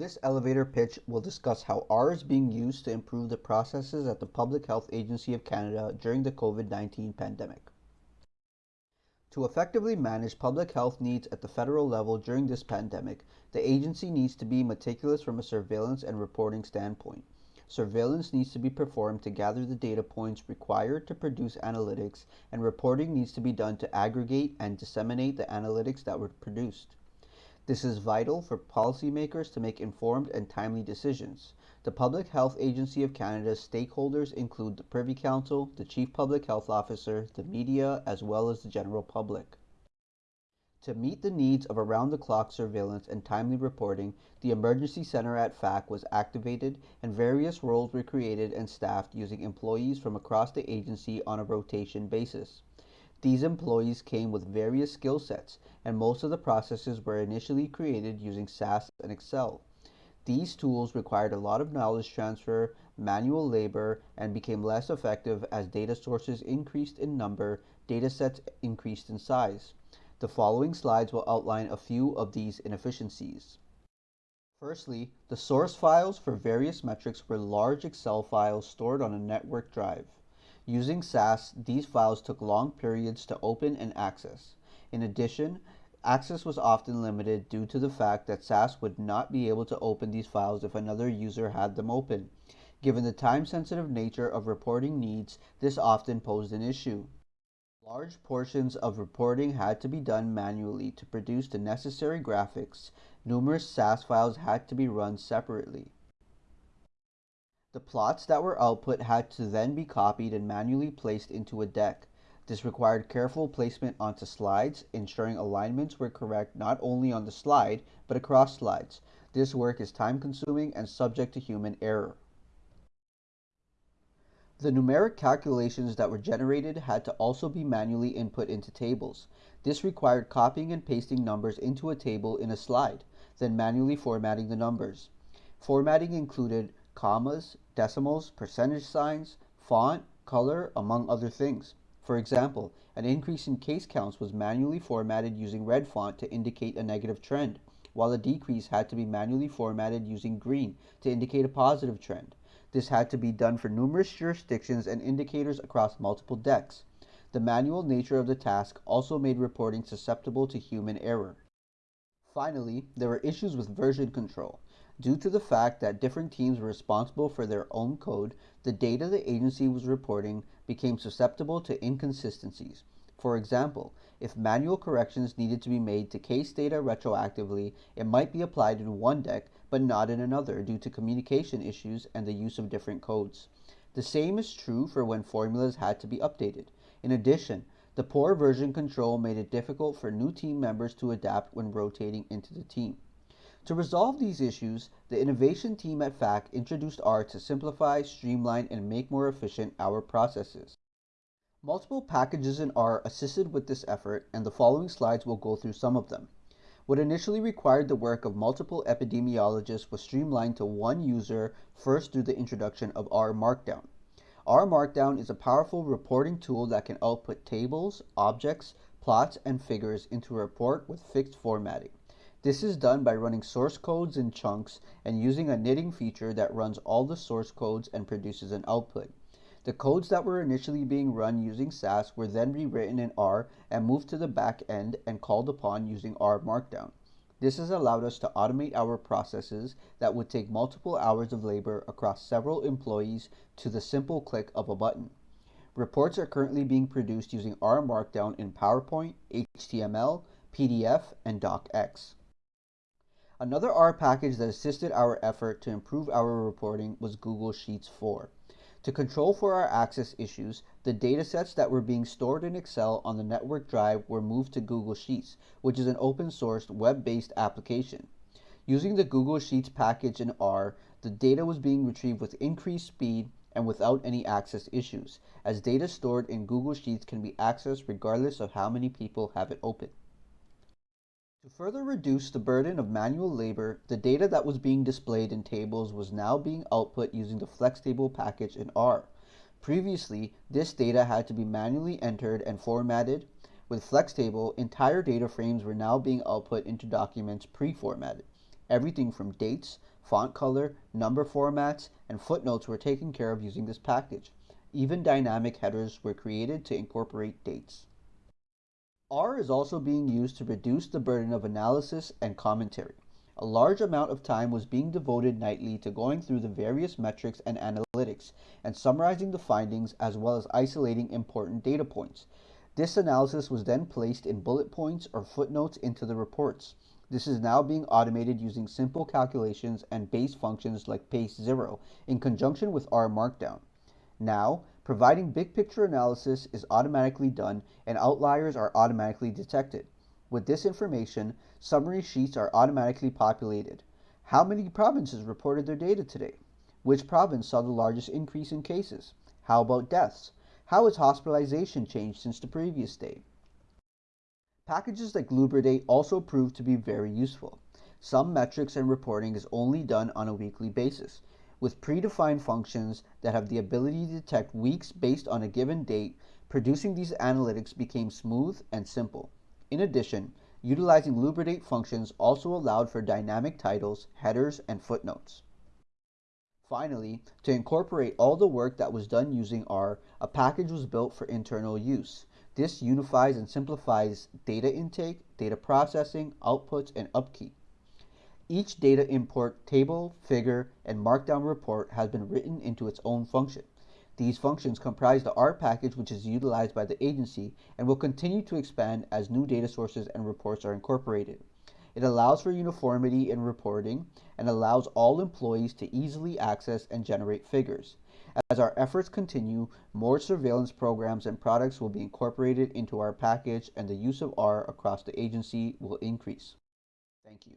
This elevator pitch will discuss how R is being used to improve the processes at the Public Health Agency of Canada during the COVID 19 pandemic. To effectively manage public health needs at the federal level during this pandemic, the agency needs to be meticulous from a surveillance and reporting standpoint. Surveillance needs to be performed to gather the data points required to produce analytics, and reporting needs to be done to aggregate and disseminate the analytics that were produced. This is vital for policymakers to make informed and timely decisions. The Public Health Agency of Canada's stakeholders include the Privy Council, the Chief Public Health Officer, the media, as well as the general public. To meet the needs of around the clock surveillance and timely reporting, the Emergency Center at PHAC was activated and various roles were created and staffed using employees from across the agency on a rotation basis. These employees came with various skill sets, and most of the processes were initially created using SAS and Excel. These tools required a lot of knowledge transfer, manual labor, and became less effective as data sources increased in number, data sets increased in size. The following slides will outline a few of these inefficiencies. Firstly, the source files for various metrics were large Excel files stored on a network drive. Using SAS, these files took long periods to open and access. In addition, access was often limited due to the fact that SAS would not be able to open these files if another user had them open. Given the time-sensitive nature of reporting needs, this often posed an issue. Large portions of reporting had to be done manually to produce the necessary graphics. Numerous SAS files had to be run separately. The plots that were output had to then be copied and manually placed into a deck. This required careful placement onto slides, ensuring alignments were correct not only on the slide, but across slides. This work is time consuming and subject to human error. The numeric calculations that were generated had to also be manually input into tables. This required copying and pasting numbers into a table in a slide, then manually formatting the numbers. Formatting included commas, decimals, percentage signs, font, color, among other things. For example, an increase in case counts was manually formatted using red font to indicate a negative trend, while a decrease had to be manually formatted using green to indicate a positive trend. This had to be done for numerous jurisdictions and indicators across multiple decks. The manual nature of the task also made reporting susceptible to human error. Finally, there were issues with version control. Due to the fact that different teams were responsible for their own code, the data the agency was reporting became susceptible to inconsistencies. For example, if manual corrections needed to be made to case data retroactively, it might be applied in one deck but not in another due to communication issues and the use of different codes. The same is true for when formulas had to be updated. In addition, the poor version control made it difficult for new team members to adapt when rotating into the team. To resolve these issues, the innovation team at PHAC introduced R to simplify, streamline, and make more efficient our processes. Multiple packages in R assisted with this effort, and the following slides will go through some of them. What initially required the work of multiple epidemiologists was streamlined to one user first through the introduction of R Markdown. R Markdown is a powerful reporting tool that can output tables, objects, plots, and figures into a report with fixed formatting. This is done by running source codes in chunks and using a knitting feature that runs all the source codes and produces an output. The codes that were initially being run using SAS were then rewritten in R and moved to the back end and called upon using R Markdown. This has allowed us to automate our processes that would take multiple hours of labor across several employees to the simple click of a button. Reports are currently being produced using R Markdown in PowerPoint, HTML, PDF, and DocX. Another R package that assisted our effort to improve our reporting was Google Sheets 4. To control for our access issues, the datasets that were being stored in Excel on the network drive were moved to Google Sheets, which is an open-sourced web-based application. Using the Google Sheets package in R, the data was being retrieved with increased speed and without any access issues, as data stored in Google Sheets can be accessed regardless of how many people have it open. To further reduce the burden of manual labor, the data that was being displayed in tables was now being output using the FlexTable package in R. Previously, this data had to be manually entered and formatted. With FlexTable, entire data frames were now being output into documents pre-formatted. Everything from dates, font color, number formats, and footnotes were taken care of using this package. Even dynamic headers were created to incorporate dates. R is also being used to reduce the burden of analysis and commentary. A large amount of time was being devoted nightly to going through the various metrics and analytics and summarizing the findings as well as isolating important data points. This analysis was then placed in bullet points or footnotes into the reports. This is now being automated using simple calculations and base functions like paste zero in conjunction with R Markdown. Now, providing big picture analysis is automatically done and outliers are automatically detected. With this information, summary sheets are automatically populated. How many provinces reported their data today? Which province saw the largest increase in cases? How about deaths? How has hospitalization changed since the previous day? Packages like Lubridate also prove to be very useful. Some metrics and reporting is only done on a weekly basis. With predefined functions that have the ability to detect weeks based on a given date, producing these analytics became smooth and simple. In addition, utilizing Lubridate functions also allowed for dynamic titles, headers, and footnotes. Finally, to incorporate all the work that was done using R, a package was built for internal use. This unifies and simplifies data intake, data processing, outputs, and upkeep. Each data import table, figure, and markdown report has been written into its own function. These functions comprise the R package which is utilized by the agency and will continue to expand as new data sources and reports are incorporated. It allows for uniformity in reporting and allows all employees to easily access and generate figures. As our efforts continue, more surveillance programs and products will be incorporated into our package and the use of R across the agency will increase. Thank you.